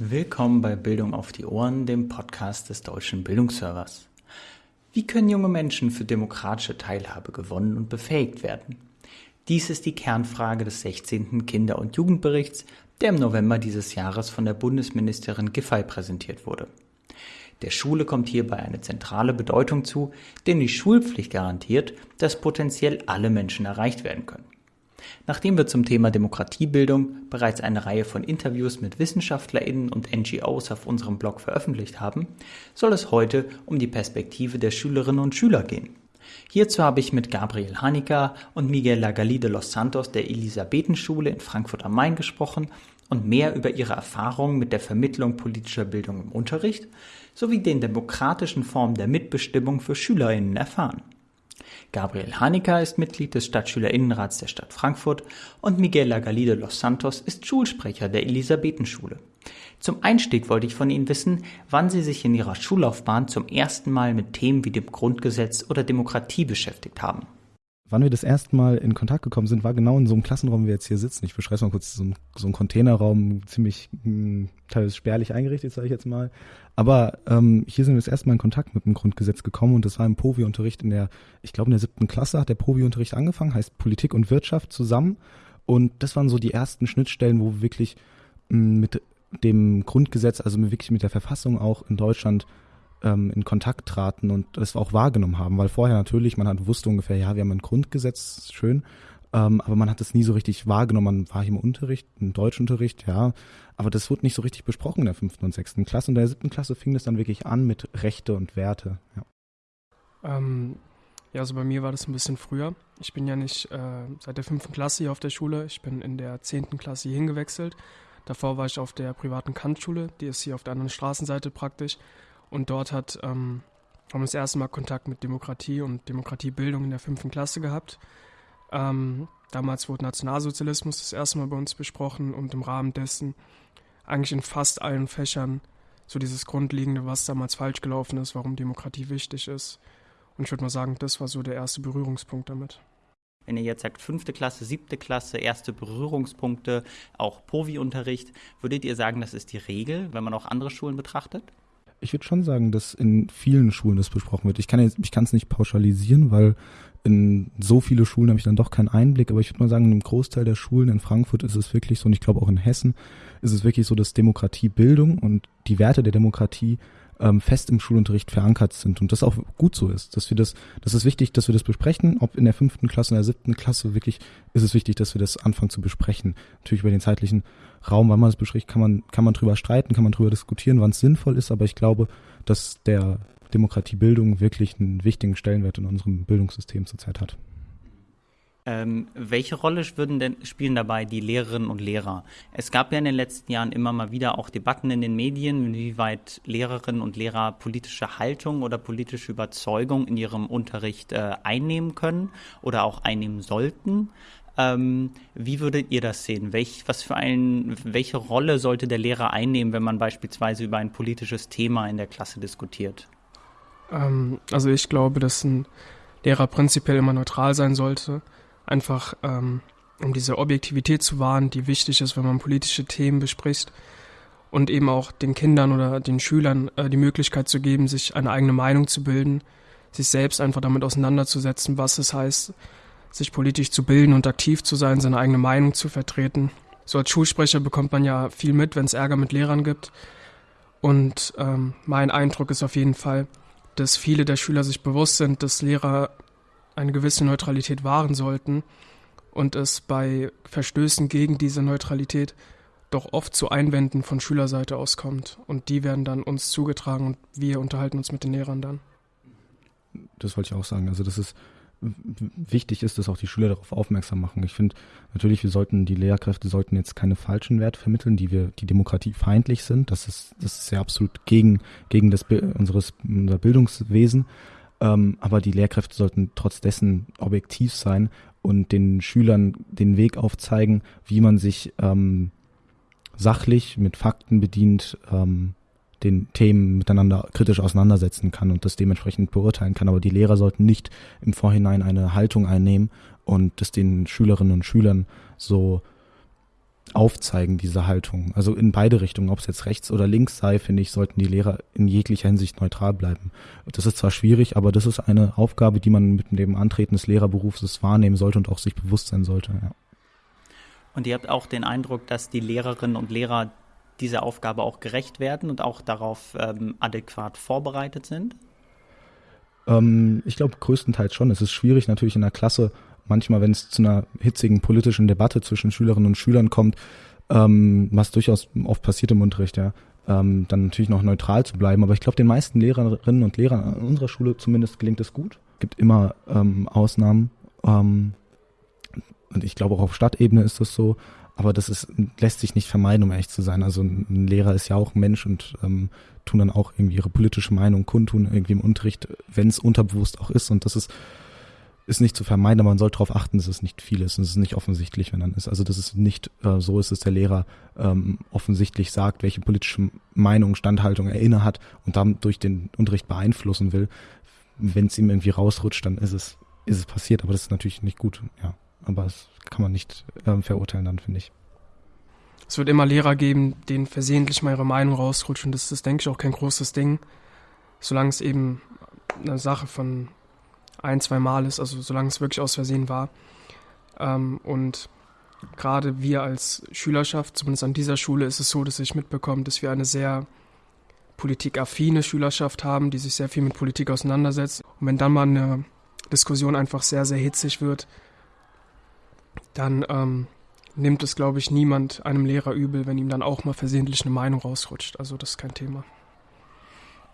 Willkommen bei Bildung auf die Ohren, dem Podcast des Deutschen Bildungsservers. Wie können junge Menschen für demokratische Teilhabe gewonnen und befähigt werden? Dies ist die Kernfrage des 16. Kinder- und Jugendberichts, der im November dieses Jahres von der Bundesministerin Giffey präsentiert wurde. Der Schule kommt hierbei eine zentrale Bedeutung zu, denn die Schulpflicht garantiert, dass potenziell alle Menschen erreicht werden können. Nachdem wir zum Thema Demokratiebildung bereits eine Reihe von Interviews mit Wissenschaftlerinnen und NGOs auf unserem Blog veröffentlicht haben, soll es heute um die Perspektive der Schülerinnen und Schüler gehen. Hierzu habe ich mit Gabriel Hanika und Miguel Lagali de los Santos der Elisabethenschule in Frankfurt am Main gesprochen und mehr über ihre Erfahrungen mit der Vermittlung politischer Bildung im Unterricht sowie den demokratischen Formen der Mitbestimmung für Schülerinnen erfahren. Gabriel Hanika ist Mitglied des Stadtschülerinnenrats der Stadt Frankfurt und Miguel Lagalide Los Santos ist Schulsprecher der Elisabethenschule. Zum Einstieg wollte ich von Ihnen wissen, wann Sie sich in Ihrer Schullaufbahn zum ersten Mal mit Themen wie dem Grundgesetz oder Demokratie beschäftigt haben. Wann wir das erste Mal in Kontakt gekommen sind, war genau in so einem Klassenraum, wie wir jetzt hier sitzen. Ich beschreibe es mal kurz, so ein, so ein Containerraum, ziemlich mh, hm, teilweise spärlich eingerichtet, sage ich jetzt mal. Aber ähm, hier sind wir das erste Mal in Kontakt mit dem Grundgesetz gekommen und das war im POVI-Unterricht in der, ich glaube in der siebten Klasse hat der POVI-Unterricht angefangen, heißt Politik und Wirtschaft zusammen. Und das waren so die ersten Schnittstellen, wo wir wirklich mh, hm, mit dem Grundgesetz, also wirklich mit der Verfassung auch in Deutschland ähm, in Kontakt traten und das auch wahrgenommen haben, weil vorher natürlich, man hat wusste ungefähr, ja, wir haben ein Grundgesetz, schön, ähm, aber man hat es nie so richtig wahrgenommen. Man war hier im Unterricht, im Deutschunterricht, ja, aber das wurde nicht so richtig besprochen in der fünften und sechsten Klasse. Und in der siebten Klasse fing das dann wirklich an mit Rechte und Werte. Ja. Ähm, ja, also bei mir war das ein bisschen früher. Ich bin ja nicht äh, seit der fünften Klasse hier auf der Schule. Ich bin in der zehnten Klasse hier hingewechselt. Davor war ich auf der privaten Kantschule, die ist hier auf der anderen Straßenseite praktisch. Und dort hat, ähm, haben wir das erste Mal Kontakt mit Demokratie und Demokratiebildung in der fünften Klasse gehabt. Ähm, damals wurde Nationalsozialismus das erste Mal bei uns besprochen und im Rahmen dessen eigentlich in fast allen Fächern so dieses Grundlegende, was damals falsch gelaufen ist, warum Demokratie wichtig ist. Und ich würde mal sagen, das war so der erste Berührungspunkt damit. Wenn ihr jetzt sagt fünfte Klasse, siebte Klasse, erste Berührungspunkte, auch Povi-Unterricht, würdet ihr sagen, das ist die Regel, wenn man auch andere Schulen betrachtet? Ich würde schon sagen, dass in vielen Schulen das besprochen wird. Ich kann jetzt, ich kann es nicht pauschalisieren, weil in so viele Schulen habe ich dann doch keinen Einblick, aber ich würde mal sagen, einem Großteil der Schulen in Frankfurt ist es wirklich so, und ich glaube auch in Hessen, ist es wirklich so, dass Demokratiebildung und die Werte der Demokratie ähm, fest im Schulunterricht verankert sind und das auch gut so ist, dass wir das, das ist wichtig, dass wir das besprechen, ob in der fünften Klasse, in der siebten Klasse wirklich ist es wichtig, dass wir das anfangen zu besprechen. Natürlich über den zeitlichen Raum, wann man das bespricht, kann man, kann man drüber streiten, kann man drüber diskutieren, wann es sinnvoll ist, aber ich glaube, dass der Demokratiebildung wirklich einen wichtigen Stellenwert in unserem Bildungssystem zurzeit hat. Ähm, welche Rolle würden denn, spielen dabei die Lehrerinnen und Lehrer? Es gab ja in den letzten Jahren immer mal wieder auch Debatten in den Medien, inwieweit Lehrerinnen und Lehrer politische Haltung oder politische Überzeugung in ihrem Unterricht äh, einnehmen können oder auch einnehmen sollten. Ähm, wie würdet ihr das sehen? Welch, was für ein, welche Rolle sollte der Lehrer einnehmen, wenn man beispielsweise über ein politisches Thema in der Klasse diskutiert? Ähm, also ich glaube, dass ein Lehrer prinzipiell immer neutral sein sollte einfach ähm, um diese Objektivität zu wahren, die wichtig ist, wenn man politische Themen bespricht und eben auch den Kindern oder den Schülern äh, die Möglichkeit zu geben, sich eine eigene Meinung zu bilden, sich selbst einfach damit auseinanderzusetzen, was es heißt, sich politisch zu bilden und aktiv zu sein, seine eigene Meinung zu vertreten. So als Schulsprecher bekommt man ja viel mit, wenn es Ärger mit Lehrern gibt. Und ähm, mein Eindruck ist auf jeden Fall, dass viele der Schüler sich bewusst sind, dass Lehrer eine gewisse Neutralität wahren sollten und es bei Verstößen gegen diese Neutralität doch oft zu Einwänden von Schülerseite auskommt. Und die werden dann uns zugetragen und wir unterhalten uns mit den Lehrern dann. Das wollte ich auch sagen. Also das ist wichtig ist, dass auch die Schüler darauf aufmerksam machen. Ich finde natürlich, wir sollten, die Lehrkräfte sollten jetzt keine falschen Werte vermitteln, die wir, die Demokratie feindlich sind. Das ist, das ist ja absolut gegen, gegen das, unseres, unser Bildungswesen. Ähm, aber die Lehrkräfte sollten trotz dessen objektiv sein und den Schülern den Weg aufzeigen, wie man sich ähm, sachlich mit Fakten bedient ähm, den Themen miteinander kritisch auseinandersetzen kann und das dementsprechend beurteilen kann. Aber die Lehrer sollten nicht im Vorhinein eine Haltung einnehmen und das den Schülerinnen und Schülern so aufzeigen, diese Haltung. Also in beide Richtungen, ob es jetzt rechts oder links sei, finde ich, sollten die Lehrer in jeglicher Hinsicht neutral bleiben. Das ist zwar schwierig, aber das ist eine Aufgabe, die man mit dem Antreten des Lehrerberufs wahrnehmen sollte und auch sich bewusst sein sollte. Ja. Und ihr habt auch den Eindruck, dass die Lehrerinnen und Lehrer dieser Aufgabe auch gerecht werden und auch darauf ähm, adäquat vorbereitet sind? Ähm, ich glaube größtenteils schon. Es ist schwierig natürlich in der Klasse, manchmal, wenn es zu einer hitzigen politischen Debatte zwischen Schülerinnen und Schülern kommt, ähm, was durchaus oft passiert im Unterricht, ja, ähm, dann natürlich noch neutral zu bleiben. Aber ich glaube, den meisten Lehrerinnen und Lehrern an unserer Schule zumindest gelingt es gut. Es gibt immer ähm, Ausnahmen. Ähm, und ich glaube auch auf Stadtebene ist das so. Aber das ist, lässt sich nicht vermeiden, um ehrlich zu sein. Also ein Lehrer ist ja auch ein Mensch und ähm, tun dann auch irgendwie ihre politische Meinung kundtun, irgendwie im Unterricht, wenn es unterbewusst auch ist. Und das ist, ist nicht zu vermeiden, aber man sollte darauf achten, dass es nicht viel ist und es ist nicht offensichtlich, wenn dann ist. Also dass es nicht äh, so ist, dass der Lehrer ähm, offensichtlich sagt, welche politische Meinung, Standhaltung er inne hat und dann durch den Unterricht beeinflussen will. Wenn es ihm irgendwie rausrutscht, dann ist es, ist es passiert, aber das ist natürlich nicht gut, ja aber das kann man nicht ähm, verurteilen dann, finde ich. Es wird immer Lehrer geben, denen versehentlich mal ihre Meinung rausrutscht und das ist, denke ich, auch kein großes Ding, solange es eben eine Sache von ein, zwei Mal ist, also solange es wirklich aus Versehen war. Ähm, und gerade wir als Schülerschaft, zumindest an dieser Schule, ist es so, dass ich mitbekomme, dass wir eine sehr politikaffine Schülerschaft haben, die sich sehr viel mit Politik auseinandersetzt. Und wenn dann mal eine Diskussion einfach sehr, sehr hitzig wird, dann ähm, nimmt es, glaube ich, niemand einem Lehrer übel, wenn ihm dann auch mal versehentlich eine Meinung rausrutscht. Also das ist kein Thema.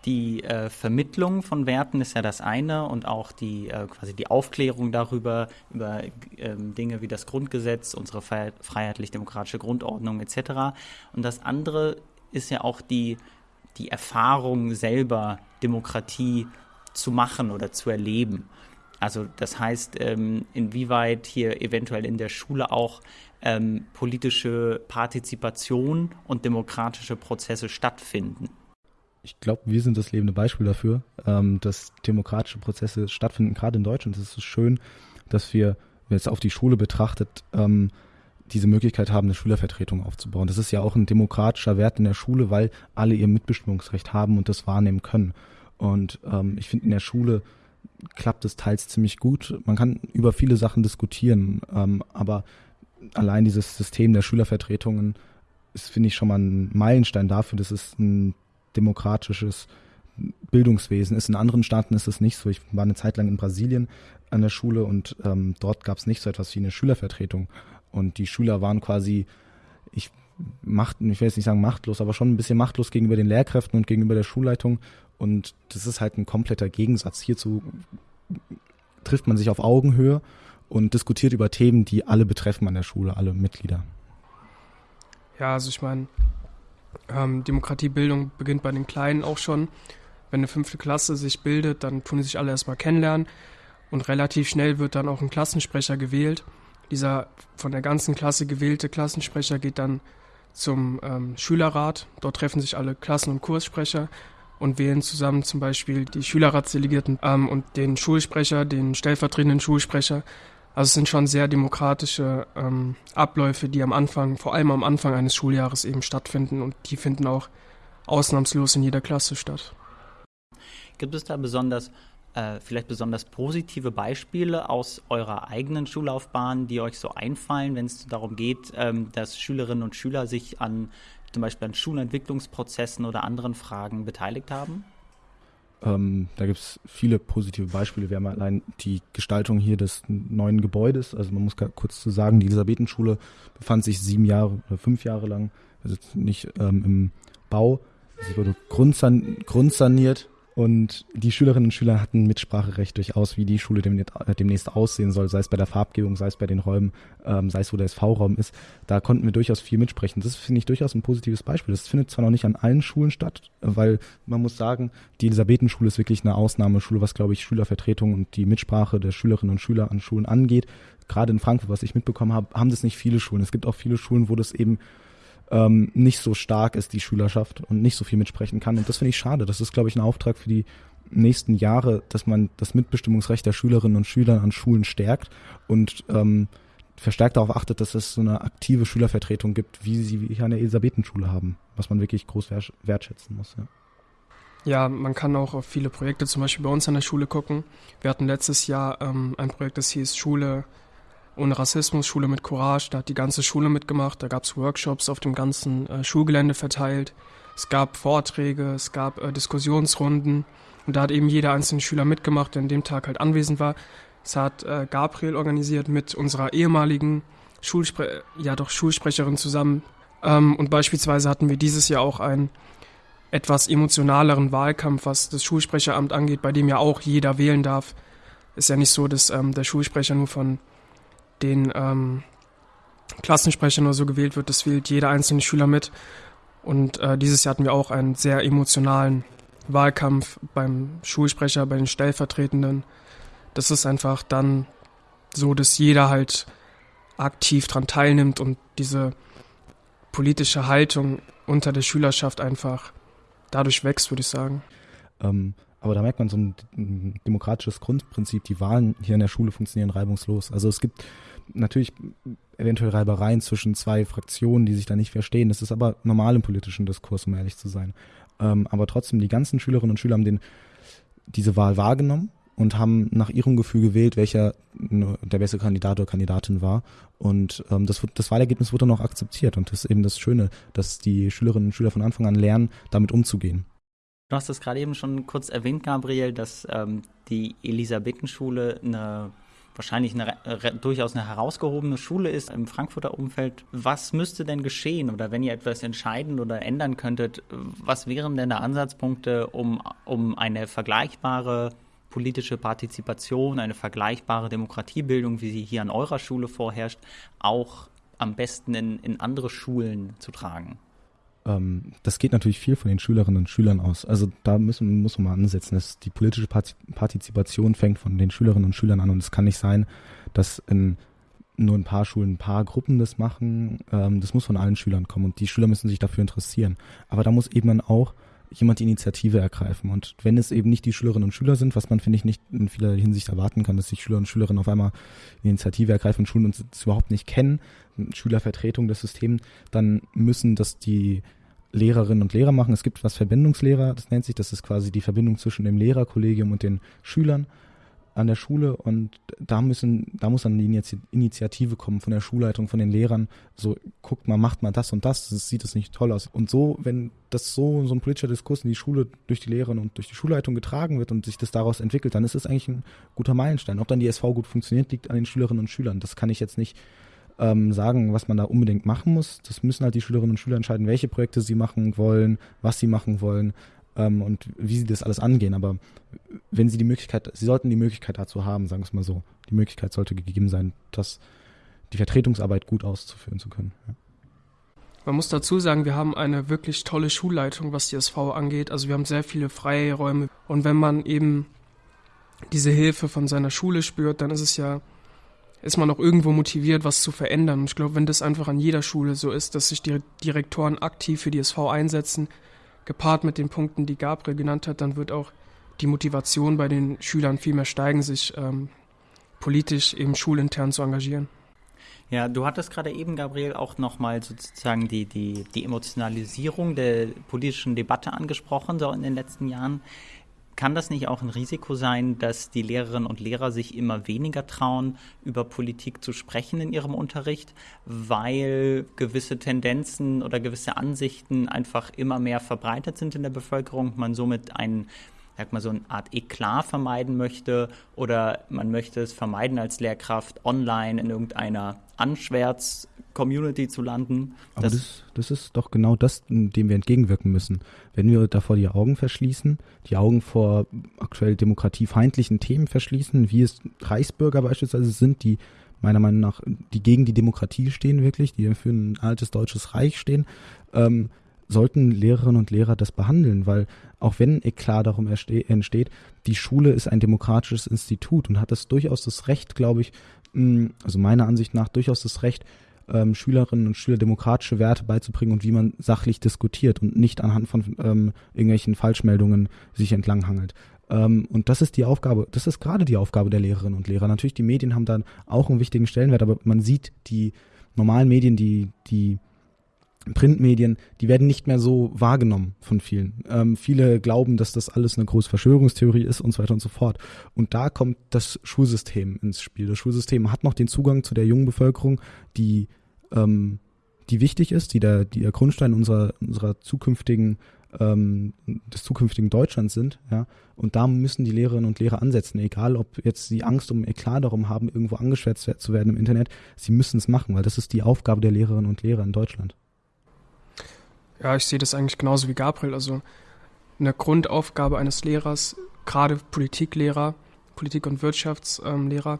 Die äh, Vermittlung von Werten ist ja das eine und auch die äh, quasi die Aufklärung darüber, über äh, Dinge wie das Grundgesetz, unsere freiheitlich-demokratische Grundordnung etc. Und das andere ist ja auch die, die Erfahrung selber, Demokratie zu machen oder zu erleben. Also das heißt, ähm, inwieweit hier eventuell in der Schule auch ähm, politische Partizipation und demokratische Prozesse stattfinden. Ich glaube, wir sind das lebende Beispiel dafür, ähm, dass demokratische Prozesse stattfinden, gerade in Deutschland. Es ist schön, dass wir, wenn es auf die Schule betrachtet, ähm, diese Möglichkeit haben, eine Schülervertretung aufzubauen. Das ist ja auch ein demokratischer Wert in der Schule, weil alle ihr Mitbestimmungsrecht haben und das wahrnehmen können. Und ähm, ich finde in der Schule klappt es teils ziemlich gut. Man kann über viele Sachen diskutieren, ähm, aber allein dieses System der Schülervertretungen ist, finde ich, schon mal ein Meilenstein dafür, dass es ein demokratisches Bildungswesen ist. In anderen Staaten ist es nicht so. Ich war eine Zeit lang in Brasilien an der Schule und ähm, dort gab es nicht so etwas wie eine Schülervertretung. Und die Schüler waren quasi, ich macht, ich will jetzt nicht sagen machtlos, aber schon ein bisschen machtlos gegenüber den Lehrkräften und gegenüber der Schulleitung und das ist halt ein kompletter Gegensatz. Hierzu trifft man sich auf Augenhöhe und diskutiert über Themen, die alle betreffen an der Schule, alle Mitglieder. Ja, also ich meine, ähm, Demokratiebildung beginnt bei den Kleinen auch schon. Wenn eine fünfte Klasse sich bildet, dann tun sich alle erstmal kennenlernen und relativ schnell wird dann auch ein Klassensprecher gewählt. Dieser von der ganzen Klasse gewählte Klassensprecher geht dann zum ähm, Schülerrat. Dort treffen sich alle Klassen- und Kurssprecher und wählen zusammen zum Beispiel die Schülerratsdelegierten ähm, und den Schulsprecher, den stellvertretenden Schulsprecher. Also es sind schon sehr demokratische ähm, Abläufe, die am Anfang, vor allem am Anfang eines Schuljahres eben stattfinden und die finden auch ausnahmslos in jeder Klasse statt. Gibt es da besonders, äh, vielleicht besonders positive Beispiele aus eurer eigenen Schullaufbahn, die euch so einfallen, wenn es darum geht, ähm, dass Schülerinnen und Schüler sich an zum Beispiel an Schulentwicklungsprozessen oder anderen Fragen beteiligt haben? Ähm, da gibt es viele positive Beispiele. Wir haben allein die Gestaltung hier des neuen Gebäudes. Also man muss kurz zu sagen, die Elisabethenschule befand sich sieben Jahre oder fünf Jahre lang, also nicht ähm, im Bau. Sie wurde grundsan grundsaniert und die Schülerinnen und Schüler hatten Mitspracherecht durchaus, wie die Schule demnächst aussehen soll, sei es bei der Farbgebung, sei es bei den Räumen, ähm, sei es wo der SV-Raum ist. Da konnten wir durchaus viel mitsprechen. Das finde ich durchaus ein positives Beispiel. Das findet zwar noch nicht an allen Schulen statt, weil man muss sagen, die Elisabethenschule ist wirklich eine Ausnahmeschule, was, glaube ich, Schülervertretung und die Mitsprache der Schülerinnen und Schüler an Schulen angeht. Gerade in Frankfurt, was ich mitbekommen habe, haben das nicht viele Schulen. Es gibt auch viele Schulen, wo das eben ähm, nicht so stark ist, die Schülerschaft, und nicht so viel mitsprechen kann. Und das finde ich schade. Das ist, glaube ich, ein Auftrag für die nächsten Jahre, dass man das Mitbestimmungsrecht der Schülerinnen und Schüler an Schulen stärkt und ähm, verstärkt darauf achtet, dass es so eine aktive Schülervertretung gibt, wie sie hier an der Elisabethenschule haben, was man wirklich groß wertschätzen muss. Ja. Ja, man kann auch auf viele Projekte zum Beispiel bei uns an der Schule gucken. Wir hatten letztes Jahr ähm, ein Projekt, das hieß Schule ohne Rassismus, Schule mit Courage. Da hat die ganze Schule mitgemacht. Da gab es Workshops auf dem ganzen äh, Schulgelände verteilt. Es gab Vorträge, es gab äh, Diskussionsrunden. Und da hat eben jeder einzelne Schüler mitgemacht, der an dem Tag halt anwesend war. Es hat äh, Gabriel organisiert mit unserer ehemaligen Schulspre ja doch Schulsprecherin zusammen. Ähm, und beispielsweise hatten wir dieses Jahr auch ein etwas emotionaleren Wahlkampf, was das Schulsprecheramt angeht, bei dem ja auch jeder wählen darf. Ist ja nicht so, dass ähm, der Schulsprecher nur von den ähm, Klassensprechern oder so gewählt wird. Das wählt jeder einzelne Schüler mit. Und äh, dieses Jahr hatten wir auch einen sehr emotionalen Wahlkampf beim Schulsprecher, bei den Stellvertretenden. Das ist einfach dann so, dass jeder halt aktiv daran teilnimmt und diese politische Haltung unter der Schülerschaft einfach dadurch wächst, würde ich sagen. Ähm, aber da merkt man so ein demokratisches Grundprinzip. Die Wahlen hier in der Schule funktionieren reibungslos. Also es gibt natürlich eventuell Reibereien zwischen zwei Fraktionen, die sich da nicht verstehen. Das ist aber normal im politischen Diskurs, um ehrlich zu sein. Ähm, aber trotzdem, die ganzen Schülerinnen und Schüler haben den, diese Wahl wahrgenommen und haben nach ihrem Gefühl gewählt, welcher der beste Kandidat oder Kandidatin war. Und ähm, das, das Wahlergebnis wurde dann auch akzeptiert. Und das ist eben das Schöne, dass die Schülerinnen und Schüler von Anfang an lernen, damit umzugehen. Du hast es gerade eben schon kurz erwähnt, Gabriel, dass ähm, die Elisabethenschule eine wahrscheinlich eine, äh, durchaus eine herausgehobene Schule ist im Frankfurter Umfeld. Was müsste denn geschehen oder wenn ihr etwas entscheiden oder ändern könntet, was wären denn da Ansatzpunkte, um, um eine vergleichbare politische Partizipation, eine vergleichbare Demokratiebildung, wie sie hier an eurer Schule vorherrscht, auch am besten in, in andere Schulen zu tragen? Ähm, das geht natürlich viel von den Schülerinnen und Schülern aus. Also da müssen, muss man mal ansetzen. dass die politische Partizipation fängt von den Schülerinnen und Schülern an und es kann nicht sein, dass in nur ein paar Schulen, ein paar Gruppen das machen. Ähm, das muss von allen Schülern kommen und die Schüler müssen sich dafür interessieren. Aber da muss eben dann auch jemand die Initiative ergreifen. Und wenn es eben nicht die Schülerinnen und Schüler sind, was man, finde ich, nicht in vieler Hinsicht erwarten kann, dass sich Schüler und Schülerinnen auf einmal die Initiative ergreifen und Schulen uns überhaupt nicht kennen, Schülervertretung des Systems, dann müssen das die Lehrerinnen und Lehrer machen. Es gibt was Verbindungslehrer, das nennt sich, das ist quasi die Verbindung zwischen dem Lehrerkollegium und den Schülern an der Schule und da müssen, da muss dann die Initiative kommen von der Schulleitung, von den Lehrern. So, guckt mal, macht mal das und das, das sieht es nicht toll aus. Und so, wenn das so, so ein politischer Diskurs in die Schule durch die Lehrerinnen und durch die Schulleitung getragen wird und sich das daraus entwickelt, dann ist es eigentlich ein guter Meilenstein. Ob dann die SV gut funktioniert, liegt an den Schülerinnen und Schülern. Das kann ich jetzt nicht ähm, sagen, was man da unbedingt machen muss. Das müssen halt die Schülerinnen und Schüler entscheiden, welche Projekte sie machen wollen, was sie machen wollen ähm, und wie sie das alles angehen. Aber wenn sie die Möglichkeit, sie sollten die Möglichkeit dazu haben, sagen wir es mal so. Die Möglichkeit sollte gegeben sein, das, die Vertretungsarbeit gut auszuführen zu können. Ja. Man muss dazu sagen, wir haben eine wirklich tolle Schulleitung, was die SV angeht. Also wir haben sehr viele freie Räume. Und wenn man eben diese Hilfe von seiner Schule spürt, dann ist es ja, ist man auch irgendwo motiviert, was zu verändern. Und ich glaube, wenn das einfach an jeder Schule so ist, dass sich die Direktoren aktiv für die SV einsetzen, gepaart mit den Punkten, die Gabriel genannt hat, dann wird auch die Motivation bei den Schülern viel mehr steigen, sich ähm, politisch eben schulintern zu engagieren. Ja, du hattest gerade eben, Gabriel, auch nochmal sozusagen die, die, die Emotionalisierung der politischen Debatte angesprochen, so in den letzten Jahren. Kann das nicht auch ein Risiko sein, dass die Lehrerinnen und Lehrer sich immer weniger trauen, über Politik zu sprechen in ihrem Unterricht, weil gewisse Tendenzen oder gewisse Ansichten einfach immer mehr verbreitet sind in der Bevölkerung, man somit einen sag mal, so eine Art Eklat vermeiden möchte oder man möchte es vermeiden, als Lehrkraft online in irgendeiner Anschwärz Community zu landen. Aber das, das, ist doch genau das, dem wir entgegenwirken müssen. Wenn wir davor die Augen verschließen, die Augen vor aktuell demokratiefeindlichen Themen verschließen, wie es Reichsbürger beispielsweise sind, die meiner Meinung nach, die gegen die Demokratie stehen wirklich, die für ein altes deutsches Reich stehen, ähm, sollten Lehrerinnen und Lehrer das behandeln, weil auch wenn Eklat darum entsteht, die Schule ist ein demokratisches Institut und hat das durchaus das Recht, glaube ich, also meiner Ansicht nach durchaus das Recht, ähm, Schülerinnen und Schüler demokratische Werte beizubringen und wie man sachlich diskutiert und nicht anhand von ähm, irgendwelchen Falschmeldungen sich entlanghangelt. Ähm, und das ist die Aufgabe, das ist gerade die Aufgabe der Lehrerinnen und Lehrer. Natürlich, die Medien haben dann auch einen wichtigen Stellenwert, aber man sieht die normalen Medien, die, die Printmedien, die werden nicht mehr so wahrgenommen von vielen. Ähm, viele glauben, dass das alles eine große Verschwörungstheorie ist und so weiter und so fort. Und da kommt das Schulsystem ins Spiel. Das Schulsystem hat noch den Zugang zu der jungen Bevölkerung, die, ähm, die wichtig ist, die der, die der Grundstein unserer, unserer zukünftigen ähm, des zukünftigen Deutschlands sind, ja, und da müssen die Lehrerinnen und Lehrer ansetzen, egal ob jetzt sie Angst um Eklat darum haben, irgendwo angeschwärzt zu werden im Internet, sie müssen es machen, weil das ist die Aufgabe der Lehrerinnen und Lehrer in Deutschland. Ja, ich sehe das eigentlich genauso wie Gabriel. Also eine Grundaufgabe eines Lehrers, gerade Politiklehrer, Politik- und Wirtschaftslehrer,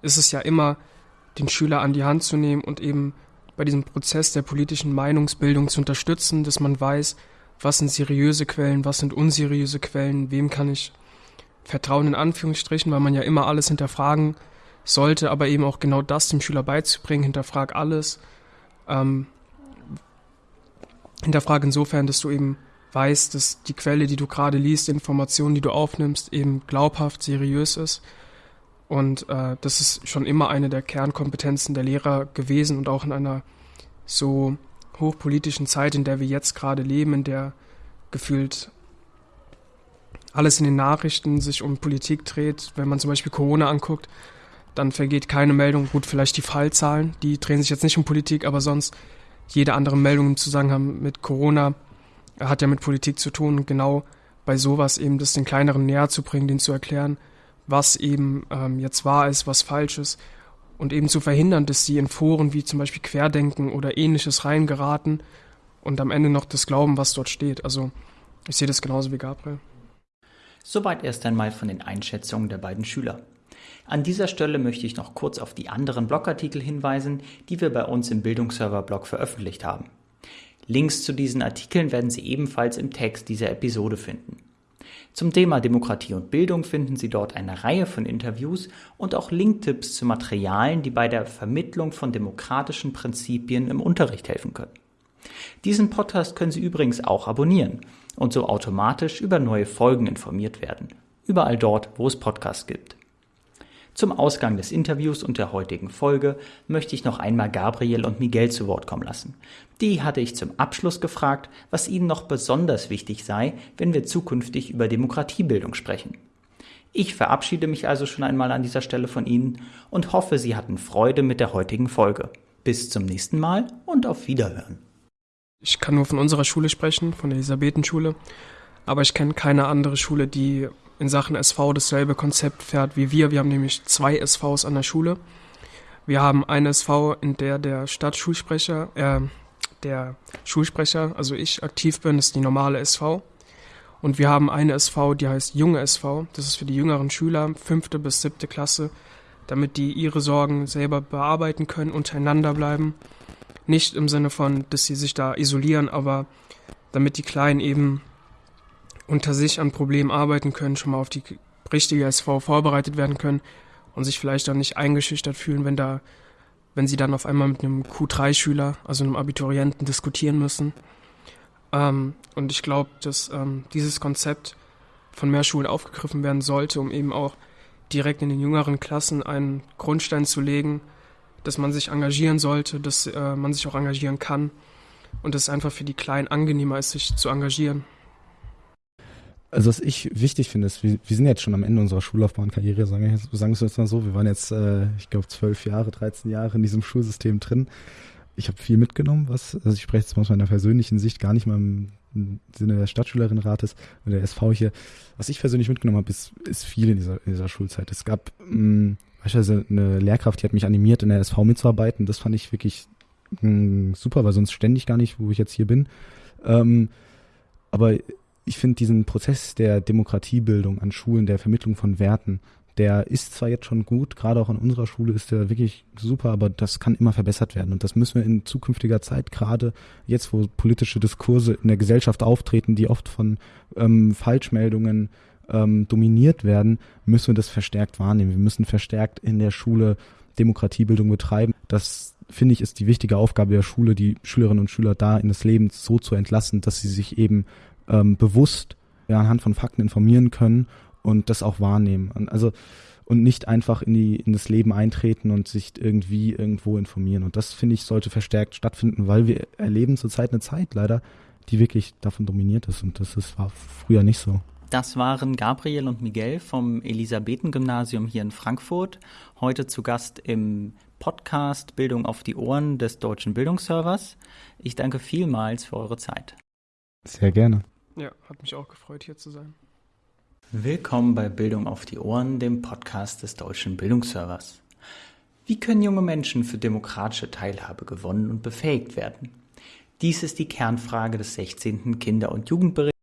ist es ja immer, den Schüler an die Hand zu nehmen und eben bei diesem Prozess der politischen Meinungsbildung zu unterstützen, dass man weiß, was sind seriöse Quellen, was sind unseriöse Quellen, wem kann ich vertrauen in Anführungsstrichen, weil man ja immer alles hinterfragen sollte, aber eben auch genau das dem Schüler beizubringen, hinterfrag alles. Ähm, hinterfrag insofern, dass du eben weißt, dass die Quelle, die du gerade liest, die Informationen, die du aufnimmst, eben glaubhaft, seriös ist. Und äh, das ist schon immer eine der Kernkompetenzen der Lehrer gewesen und auch in einer so hochpolitischen Zeit, in der wir jetzt gerade leben, in der gefühlt alles in den Nachrichten sich um Politik dreht. Wenn man zum Beispiel Corona anguckt, dann vergeht keine Meldung. Gut, vielleicht die Fallzahlen, die drehen sich jetzt nicht um Politik, aber sonst jede andere Meldung im Zusammenhang mit Corona hat ja mit Politik zu tun. Und genau bei sowas eben das den kleineren näher zu bringen, denen zu erklären, was eben ähm, jetzt wahr ist, was falsch ist und eben zu verhindern, dass sie in Foren wie zum Beispiel Querdenken oder ähnliches reingeraten und am Ende noch das glauben, was dort steht. Also ich sehe das genauso wie Gabriel. Soweit erst einmal von den Einschätzungen der beiden Schüler. An dieser Stelle möchte ich noch kurz auf die anderen Blogartikel hinweisen, die wir bei uns im Bildungsserver-Blog veröffentlicht haben. Links zu diesen Artikeln werden Sie ebenfalls im Text dieser Episode finden. Zum Thema Demokratie und Bildung finden Sie dort eine Reihe von Interviews und auch Linktipps zu Materialien, die bei der Vermittlung von demokratischen Prinzipien im Unterricht helfen können. Diesen Podcast können Sie übrigens auch abonnieren und so automatisch über neue Folgen informiert werden. Überall dort, wo es Podcasts gibt. Zum Ausgang des Interviews und der heutigen Folge möchte ich noch einmal Gabriel und Miguel zu Wort kommen lassen. Die hatte ich zum Abschluss gefragt, was ihnen noch besonders wichtig sei, wenn wir zukünftig über Demokratiebildung sprechen. Ich verabschiede mich also schon einmal an dieser Stelle von Ihnen und hoffe, Sie hatten Freude mit der heutigen Folge. Bis zum nächsten Mal und auf Wiederhören. Ich kann nur von unserer Schule sprechen, von der Elisabethenschule, aber ich kenne keine andere Schule, die in Sachen SV dasselbe Konzept fährt wie wir. Wir haben nämlich zwei SVs an der Schule. Wir haben eine SV, in der der Stadtschulsprecher, äh, der Schulsprecher, also ich, aktiv bin, das ist die normale SV. Und wir haben eine SV, die heißt Junge SV. Das ist für die jüngeren Schüler, fünfte bis siebte Klasse, damit die ihre Sorgen selber bearbeiten können, untereinander bleiben. Nicht im Sinne von, dass sie sich da isolieren, aber damit die Kleinen eben unter sich an Problemen arbeiten können, schon mal auf die richtige SV vorbereitet werden können und sich vielleicht dann nicht eingeschüchtert fühlen, wenn da, wenn sie dann auf einmal mit einem Q3-Schüler, also einem Abiturienten, diskutieren müssen. Ähm, und ich glaube, dass ähm, dieses Konzept von mehr Schulen aufgegriffen werden sollte, um eben auch direkt in den jüngeren Klassen einen Grundstein zu legen, dass man sich engagieren sollte, dass äh, man sich auch engagieren kann und dass es einfach für die Kleinen angenehmer ist, sich zu engagieren. Also was ich wichtig finde, ist, wir, wir sind jetzt schon am Ende unserer Schullaufbahnkarriere, sagen wir sagen es jetzt mal so. Wir waren jetzt, äh, ich glaube, zwölf Jahre, 13 Jahre in diesem Schulsystem drin. Ich habe viel mitgenommen, was, also ich spreche jetzt mal aus meiner persönlichen Sicht, gar nicht mal im Sinne der Stadtschülerinnenrates und der SV hier. Was ich persönlich mitgenommen habe, ist, ist viel in dieser, in dieser Schulzeit. Es gab mh, mm, beispielsweise eine Lehrkraft, die hat mich animiert, in der SV mitzuarbeiten. Das fand ich wirklich mh, mm, super, weil sonst ständig gar nicht, wo ich jetzt hier bin. Ähm, aber ich finde diesen Prozess der Demokratiebildung an Schulen, der Vermittlung von Werten, der ist zwar jetzt schon gut, gerade auch an unserer Schule ist der wirklich super, aber das kann immer verbessert werden. Und das müssen wir in zukünftiger Zeit, gerade jetzt, wo politische Diskurse in der Gesellschaft auftreten, die oft von ähm, Falschmeldungen ähm, dominiert werden, müssen wir das verstärkt wahrnehmen. Wir müssen verstärkt in der Schule Demokratiebildung betreiben. Das finde ich ist die wichtige Aufgabe der Schule, die Schülerinnen und Schüler da in das Leben so zu entlassen, dass sie sich eben ähm, bewusst ja, anhand von Fakten informieren können und das auch wahrnehmen. Also und nicht einfach in die in das Leben eintreten und sich irgendwie irgendwo informieren. Und das finde ich sollte verstärkt stattfinden, weil wir erleben zurzeit eine Zeit leider, die wirklich davon dominiert ist und das ist, war früher nicht so. Das waren Gabriel und Miguel vom Elisabethengymnasium hier in Frankfurt, heute zu Gast im Podcast Bildung auf die Ohren des Deutschen Bildungsservers. Ich danke vielmals für eure Zeit. Sehr gerne. Ja, hat mich auch gefreut, hier zu sein. Willkommen bei Bildung auf die Ohren, dem Podcast des Deutschen Bildungsservers. Wie können junge Menschen für demokratische Teilhabe gewonnen und befähigt werden? Dies ist die Kernfrage des 16. Kinder- und Jugendberichts